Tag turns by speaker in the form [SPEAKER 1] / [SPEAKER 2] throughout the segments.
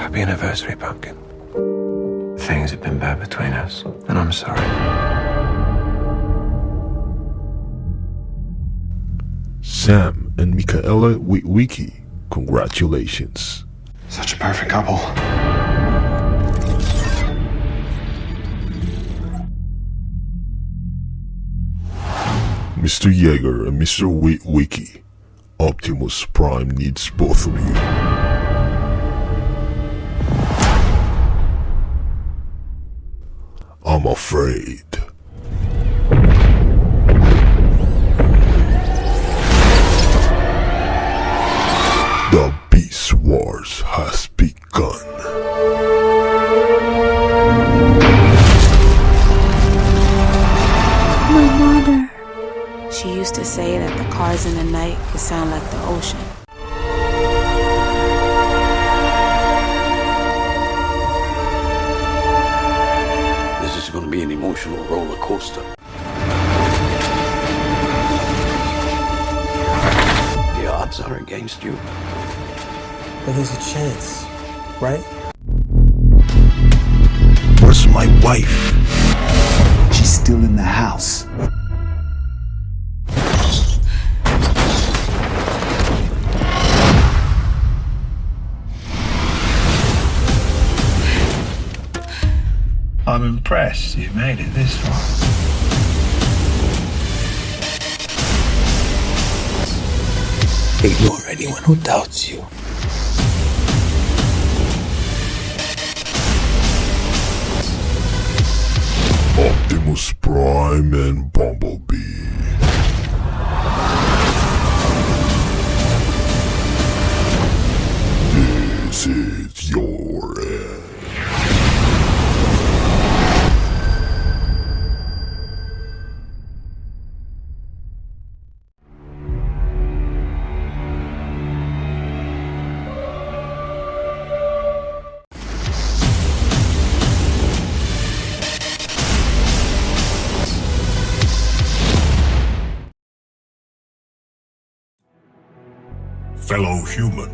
[SPEAKER 1] Happy anniversary, Pumpkin. Things have been bad between us, and I'm sorry.
[SPEAKER 2] Sam and Michaela Witwicky, congratulations.
[SPEAKER 1] Such a perfect couple.
[SPEAKER 2] Mr. Yeager and Mr. Witwicky, Optimus Prime needs both of you. I'm afraid. The Beast Wars has begun.
[SPEAKER 3] My mother. She used to say that the cars in the night could sound like the ocean.
[SPEAKER 4] Coaster. The odds are against you.
[SPEAKER 5] But there's a chance, right?
[SPEAKER 6] Where's my wife? She's still in the house.
[SPEAKER 7] I'm impressed you made it this far.
[SPEAKER 5] Ignore anyone who doubts you.
[SPEAKER 2] Optimus Prime and Bumblebee. This is your end.
[SPEAKER 8] Fellow human,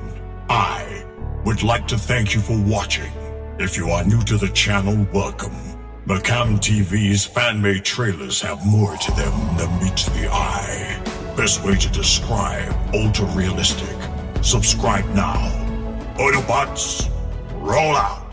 [SPEAKER 8] I would like to thank you for watching. If you are new to the channel, welcome. Macam TV's fan-made trailers have more to them than meets the eye. Best way to describe ultra-realistic. Subscribe now. Autobots, roll out!